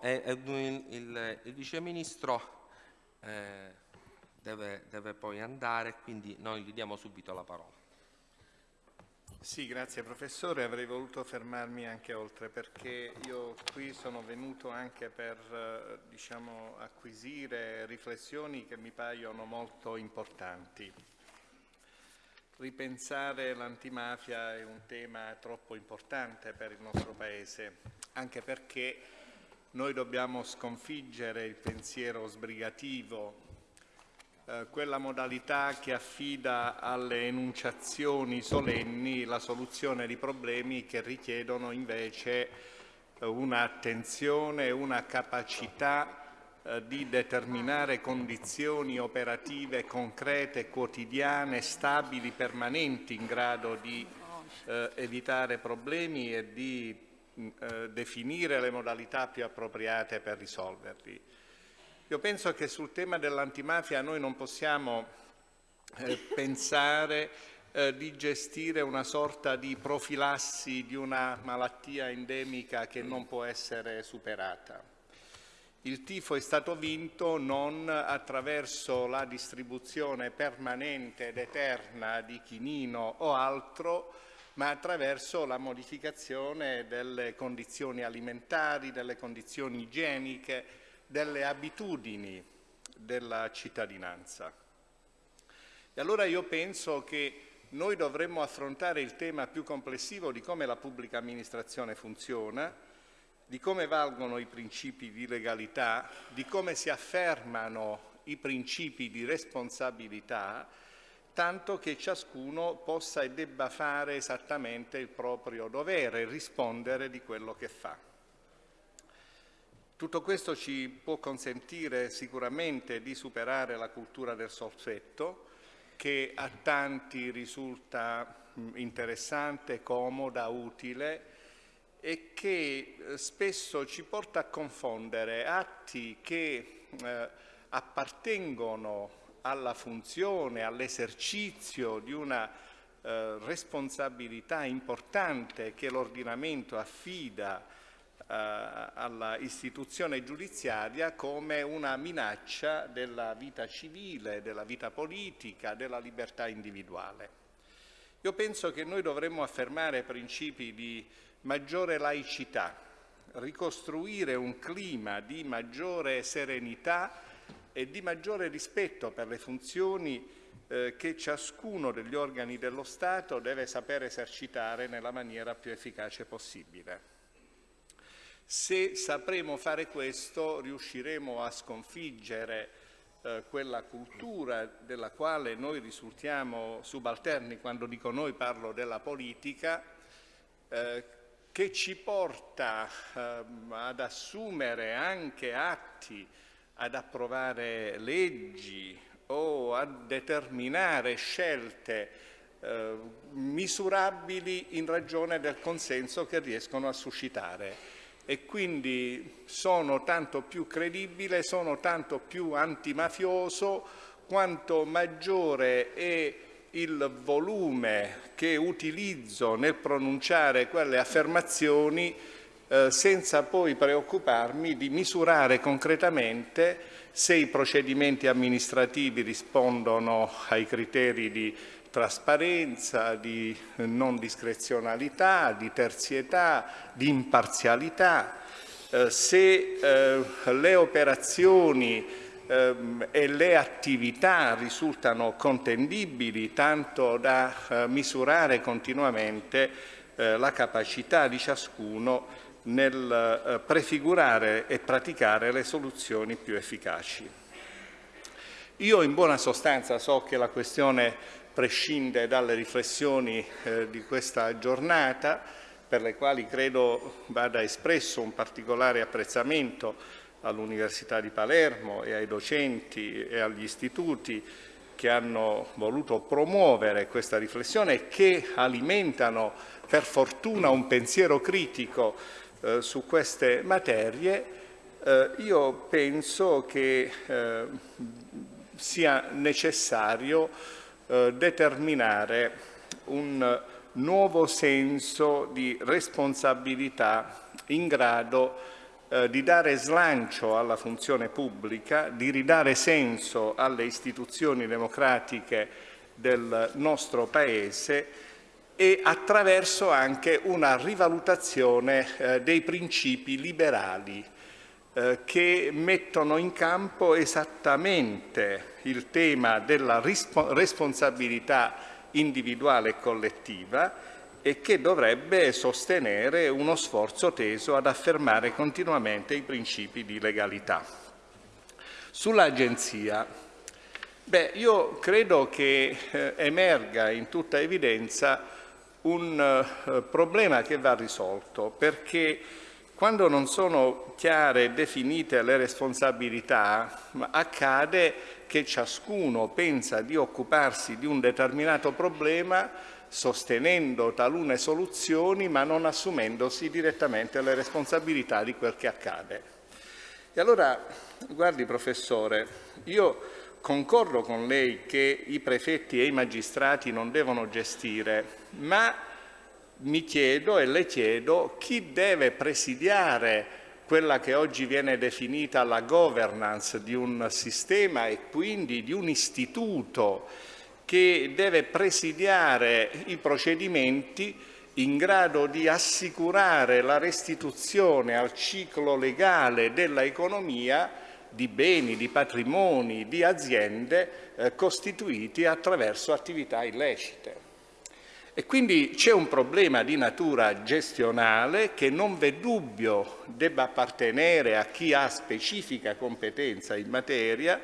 è, è il, il, il, Vice Ministro eh, deve, deve poi andare, quindi noi gli diamo subito la parola. Sì, grazie professore. Avrei voluto fermarmi anche oltre perché io qui sono venuto anche per eh, diciamo, acquisire riflessioni che mi paiono molto importanti. Ripensare l'antimafia è un tema troppo importante per il nostro Paese, anche perché noi dobbiamo sconfiggere il pensiero sbrigativo, eh, quella modalità che affida alle enunciazioni solenni la soluzione di problemi che richiedono invece eh, un'attenzione, una capacità eh, di determinare condizioni operative concrete, quotidiane, stabili, permanenti in grado di eh, evitare problemi e di eh, definire le modalità più appropriate per risolverli. Io penso che sul tema dell'antimafia noi non possiamo eh, pensare eh, di gestire una sorta di profilassi di una malattia endemica che non può essere superata. Il tifo è stato vinto non attraverso la distribuzione permanente ed eterna di chinino o altro, ma attraverso la modificazione delle condizioni alimentari, delle condizioni igieniche, delle abitudini della cittadinanza. E allora io penso che noi dovremmo affrontare il tema più complessivo di come la pubblica amministrazione funziona, di come valgono i principi di legalità, di come si affermano i principi di responsabilità, tanto che ciascuno possa e debba fare esattamente il proprio dovere, rispondere di quello che fa. Tutto questo ci può consentire sicuramente di superare la cultura del soffetto, che a tanti risulta interessante, comoda, utile e che eh, spesso ci porta a confondere atti che eh, appartengono alla funzione, all'esercizio di una eh, responsabilità importante che l'ordinamento affida eh, alla istituzione giudiziaria come una minaccia della vita civile, della vita politica, della libertà individuale. Io penso che noi dovremmo affermare principi di maggiore laicità, ricostruire un clima di maggiore serenità e di maggiore rispetto per le funzioni eh, che ciascuno degli organi dello Stato deve sapere esercitare nella maniera più efficace possibile. Se sapremo fare questo riusciremo a sconfiggere eh, quella cultura della quale noi risultiamo subalterni, quando dico noi parlo della politica, eh, che ci porta eh, ad assumere anche atti, ad approvare leggi o a determinare scelte eh, misurabili in ragione del consenso che riescono a suscitare. E quindi sono tanto più credibile, sono tanto più antimafioso quanto maggiore è il volume che utilizzo nel pronunciare quelle affermazioni eh, senza poi preoccuparmi di misurare concretamente se i procedimenti amministrativi rispondono ai criteri di trasparenza, di non discrezionalità, di terzietà, di imparzialità, eh, se eh, le operazioni eh, e le attività risultano contendibili tanto da eh, misurare continuamente eh, la capacità di ciascuno nel eh, prefigurare e praticare le soluzioni più efficaci. Io in buona sostanza so che la questione prescinde dalle riflessioni eh, di questa giornata, per le quali credo vada espresso un particolare apprezzamento all'Università di Palermo e ai docenti e agli istituti che hanno voluto promuovere questa riflessione e che alimentano per fortuna un pensiero critico eh, su queste materie, eh, io penso che eh, sia necessario eh, determinare un nuovo senso di responsabilità in grado di dare slancio alla funzione pubblica, di ridare senso alle istituzioni democratiche del nostro Paese e attraverso anche una rivalutazione eh, dei principi liberali eh, che mettono in campo esattamente il tema della responsabilità individuale e collettiva e che dovrebbe sostenere uno sforzo teso ad affermare continuamente i principi di legalità. Sull'Agenzia, beh, io credo che eh, emerga in tutta evidenza un eh, problema che va risolto, perché quando non sono chiare e definite le responsabilità, accade che ciascuno pensa di occuparsi di un determinato problema sostenendo talune soluzioni ma non assumendosi direttamente le responsabilità di quel che accade. E allora, guardi professore, io concordo con lei che i prefetti e i magistrati non devono gestire, ma mi chiedo e le chiedo chi deve presidiare quella che oggi viene definita la governance di un sistema e quindi di un istituto che deve presidiare i procedimenti in grado di assicurare la restituzione al ciclo legale dell'economia di beni, di patrimoni, di aziende eh, costituiti attraverso attività illecite. E quindi c'è un problema di natura gestionale che non v'è dubbio debba appartenere a chi ha specifica competenza in materia,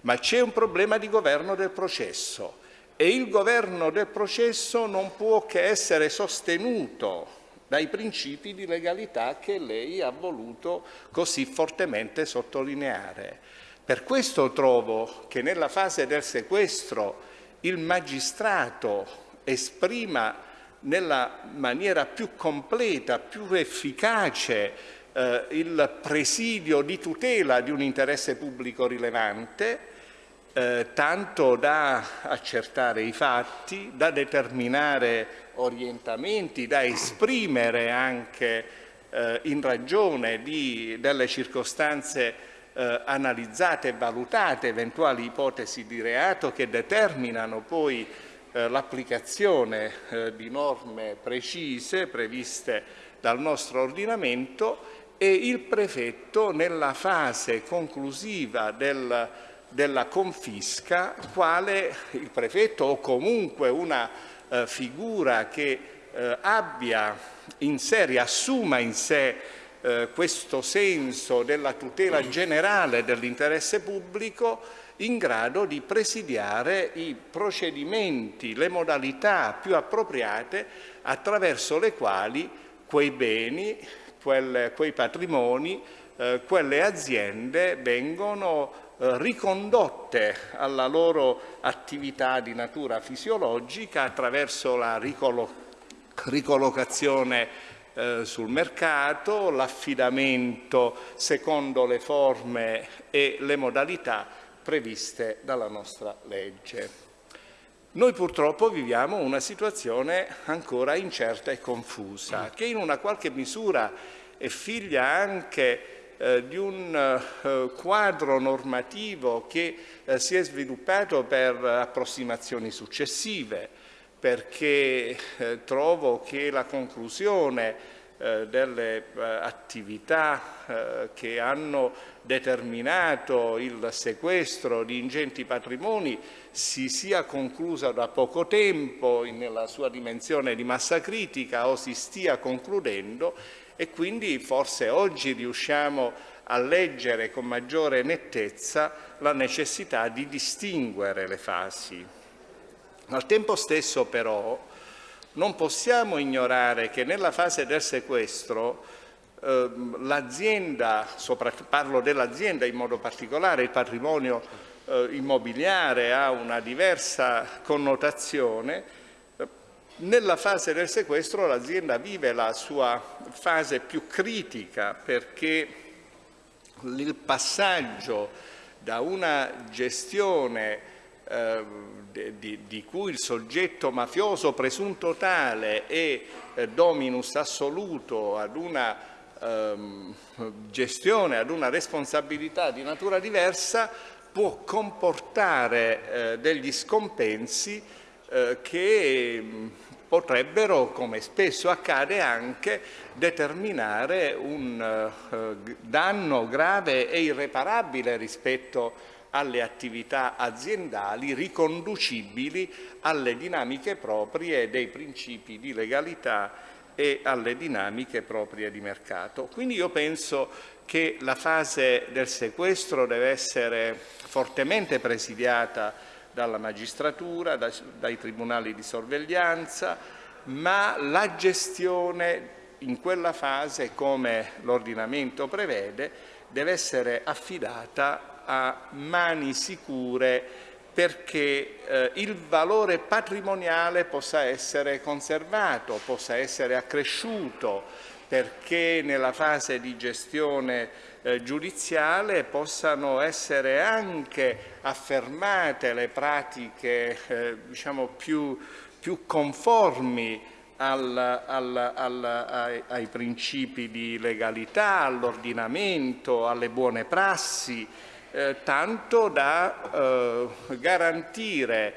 ma c'è un problema di governo del processo e il governo del processo non può che essere sostenuto dai principi di legalità che lei ha voluto così fortemente sottolineare. Per questo trovo che nella fase del sequestro il magistrato esprima nella maniera più completa, più efficace eh, il presidio di tutela di un interesse pubblico rilevante, eh, tanto da accertare i fatti, da determinare orientamenti, da esprimere anche eh, in ragione di, delle circostanze eh, analizzate e valutate eventuali ipotesi di reato che determinano poi eh, l'applicazione eh, di norme precise previste dal nostro ordinamento e il prefetto nella fase conclusiva del, della confisca quale il prefetto o comunque una eh, figura che eh, abbia in sé, riassuma in sé eh, questo senso della tutela generale dell'interesse pubblico in grado di presidiare i procedimenti, le modalità più appropriate attraverso le quali quei beni, quelle, quei patrimoni, eh, quelle aziende vengono ricondotte alla loro attività di natura fisiologica attraverso la ricollocazione eh, sul mercato, l'affidamento secondo le forme e le modalità previste dalla nostra legge. Noi purtroppo viviamo una situazione ancora incerta e confusa, che in una qualche misura è figlia anche eh, di un eh, quadro normativo che eh, si è sviluppato per approssimazioni successive, perché trovo che la conclusione delle attività che hanno determinato il sequestro di ingenti patrimoni si sia conclusa da poco tempo nella sua dimensione di massa critica o si stia concludendo e quindi forse oggi riusciamo a leggere con maggiore nettezza la necessità di distinguere le fasi. Al tempo stesso però non possiamo ignorare che nella fase del sequestro eh, l'azienda, parlo dell'azienda in modo particolare, il patrimonio eh, immobiliare ha una diversa connotazione, nella fase del sequestro l'azienda vive la sua fase più critica perché il passaggio da una gestione eh, di, di, cui il soggetto mafioso presunto tale è eh, dominus assoluto ad una ehm, gestione, ad una responsabilità di natura diversa può comportare eh, degli scompensi eh, che potrebbero, come spesso accade anche, determinare un eh, danno grave e irreparabile rispetto alle attività aziendali riconducibili alle dinamiche proprie dei principi di legalità e alle dinamiche proprie di mercato. Quindi io penso che la fase del sequestro deve essere fortemente presidiata dalla magistratura, dai, dai tribunali di sorveglianza, ma la gestione in quella fase, come l'ordinamento prevede, deve essere affidata a mani sicure perché eh, il valore patrimoniale possa essere conservato, possa essere accresciuto, perché nella fase di gestione eh, giudiziale possano essere anche affermate le pratiche eh, diciamo più, più, conformi al, al, al, ai, ai, principi di legalità, all'ordinamento, alle buone prassi, eh, tanto da eh, garantire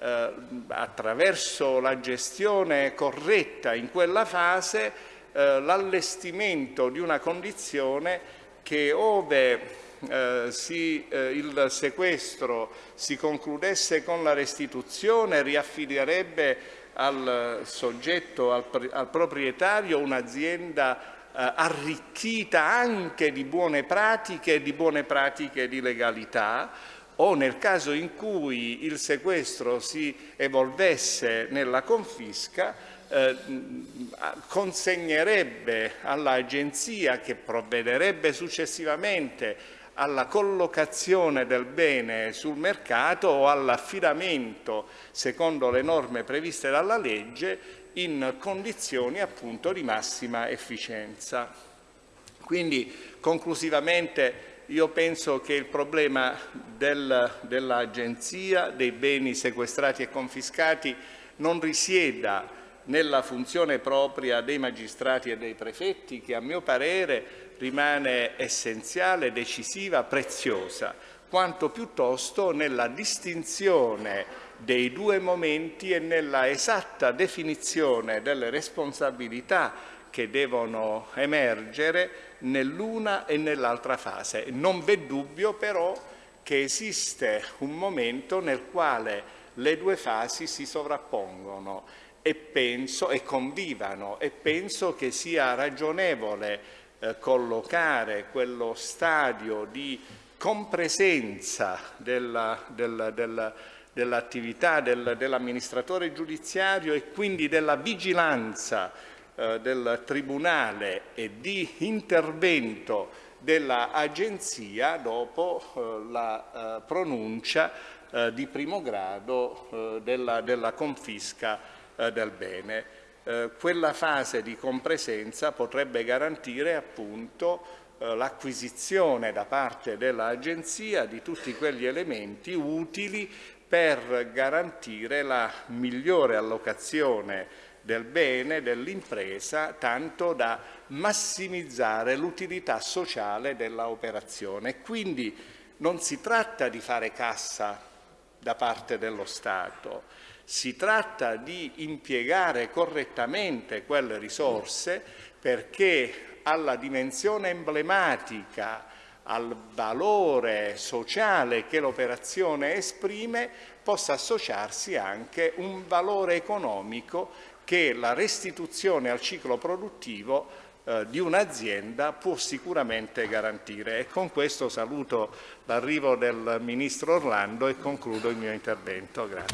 eh, attraverso la gestione corretta in quella fase eh, l'allestimento di una condizione che ove eh, si, eh, il sequestro si concludesse con la restituzione riaffiderebbe al soggetto, al, al proprietario un'azienda eh, arricchita anche di buone pratiche e di buone pratiche di legalità o nel caso in cui il sequestro si evolvesse nella confisca eh, consegnerebbe all'agenzia che provvederebbe successivamente alla collocazione del bene sul mercato o all'affidamento secondo le norme previste dalla legge in condizioni appunto di massima efficienza. Quindi conclusivamente io penso che il problema del, dell'Agenzia dei beni sequestrati e confiscati non risieda nella funzione propria dei magistrati e dei prefetti che a mio parere rimane essenziale, decisiva, preziosa, quanto piuttosto nella distinzione dei due momenti e nella esatta definizione delle responsabilità che devono emergere nell'una e nell'altra fase. Non v'è dubbio però che esiste un momento nel quale le due fasi si sovrappongono e penso e convivano e penso che sia ragionevole eh, collocare quello stadio di compresenza della, della, della dell'attività del, dell'amministratore giudiziario e quindi della vigilanza eh, del Tribunale e di intervento dell'Agenzia dopo eh, la eh, pronuncia eh, di primo grado eh, della, della, confisca eh, del bene. quella fase di compresenza potrebbe garantire appunto l'acquisizione da parte dell'Agenzia di tutti quegli elementi utili per garantire la migliore allocazione del bene, dell'impresa, tanto da massimizzare l'utilità sociale della operazione. Quindi non si tratta di fare cassa da parte dello Stato, si tratta di impiegare correttamente quelle risorse perché alla dimensione emblematica al valore sociale che l'operazione esprime possa associarsi anche un valore economico che la restituzione al ciclo produttivo eh, di un'azienda può sicuramente garantire. E con questo saluto l'arrivo del Ministro Orlando e concludo il mio intervento. Grazie.